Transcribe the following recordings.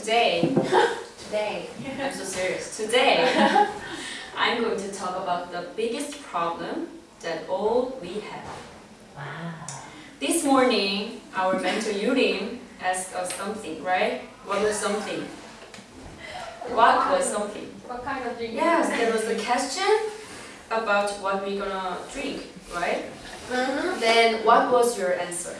Today, Today. I'm so serious. Today, I'm going to talk about the biggest problem that all we have. Wow. This morning, our mentor Yurin asked us something, right? What was something? What was something? What kind of drink? Yes, there was a question about what we're gonna drink, right? Mm-hmm. Then what was your answer?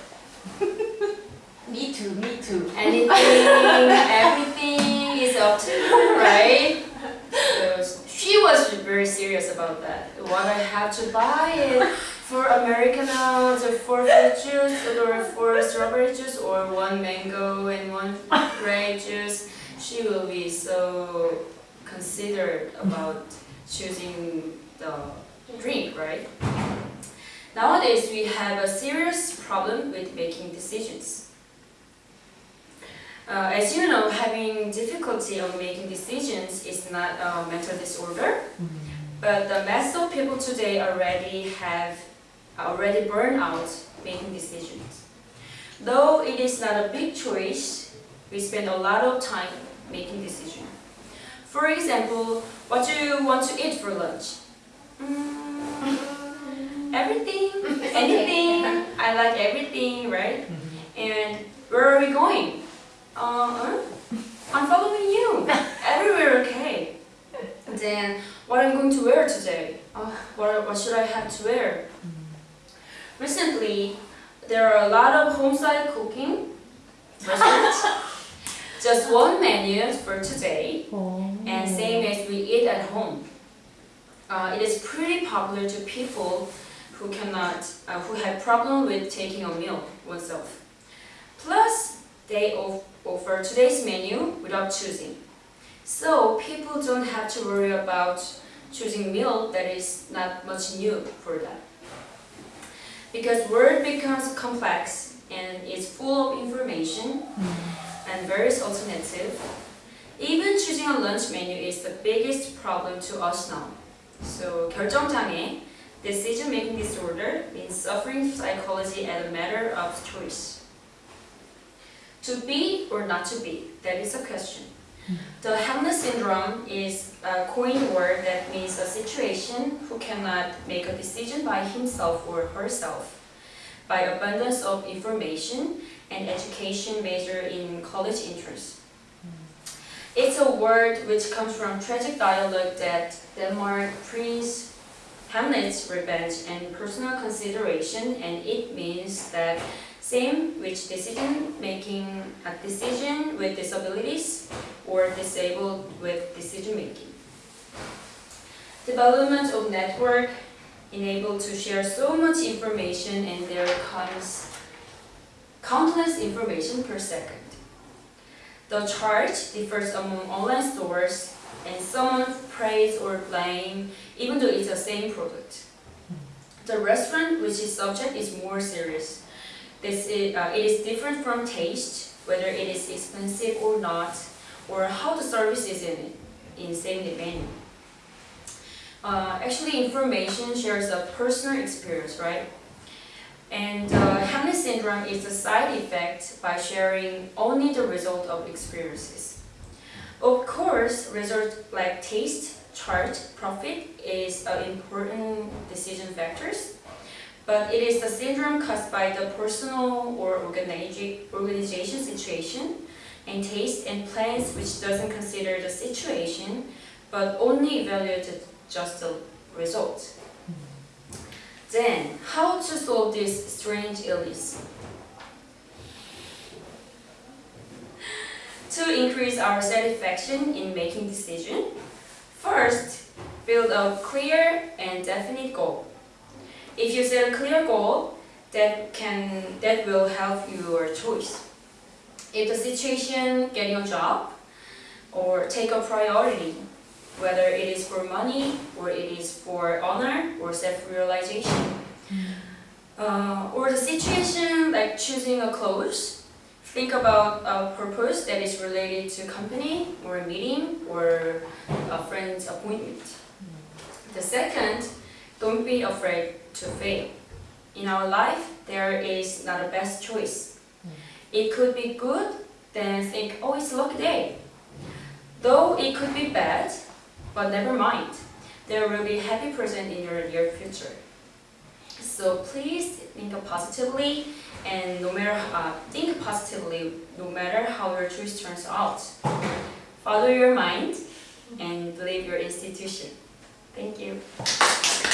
Me too, me too. Anything, everything is up to you, right? So she was very serious about that. What I have to buy it for Americano, the four fruit juice, or four strawberry juice, or one mango and one grape juice. She will be so considered about choosing the drink, right? Nowadays, we have a serious problem with making decisions. Uh, as you know, having difficulty on making decisions is not a mental disorder, but the mass of people today already have already burned out making decisions. Though it is not a big choice, we spend a lot of time making decisions. For example, what do you want to eat for lunch? Mm, everything, anything. I like everything, right? And where are we going? Uh, I'm following you. Everywhere okay. Then what I'm going to wear today? Uh, what, what should I have to wear? Recently, there are a lot of home-style cooking restaurants. Just one menu for today, and same as we eat at home. Uh, it is pretty popular to people who cannot, uh, who have problem with taking a meal oneself. Plus, they of- offer today's menu without choosing. So people don't have to worry about choosing meal that is not much new for them. Because word becomes complex and is full of information and various alternative, even choosing a lunch menu is the biggest problem to us now. So 결정장애, decision-making disorder, means suffering psychology as a matter of choice. To be or not to be, that is a question. Hmm. The Hamlet syndrome is a coined word that means a situation who cannot make a decision by himself or herself by abundance of information and education major in college entrance. Hmm. It's a word which comes from tragic dialogue that Denmark Prince Hamlet's revenge and personal consideration and it means that same which decision making a decision with disabilities or disabled with decision making. Development of network enabled to share so much information and there comes countless information per second. The charge differs among online stores and someone praise or blame even though it's the same product. The restaurant which is subject is more serious. This is, uh, it is different from taste, whether it is expensive or not, or how the service is in in same menu. Uh, actually, information shares a personal experience, right? And uh, Hamlet syndrome is a side effect by sharing only the result of experiences. Of course, results like taste, charge, profit is an important decision factors, but it is the syndrome caused by the personal or organiza- organization situation and taste and plans which doesn't consider the situation, but only evaluated just the result. Then, how to solve this strange illness? To increase our satisfaction in making decision, first, build a clear and definite goal. If you set a clear goal, that can that will help your choice. If the situation getting a job or take a priority, whether it is for money or it is for honor or self-realization. Uh, or the situation like choosing a clothes, think about a purpose that is related to company or a meeting or a friend's appointment. The second, don't be afraid to fail. In our life, there is not a best choice. It could be good then think, oh, it's a lucky day. Though it could be bad, but never mind. There will be a happy present in your near future. So please think positively and no matter uh, think positively no matter how your choice turns out. Follow your mind and believe your institution. Thank you.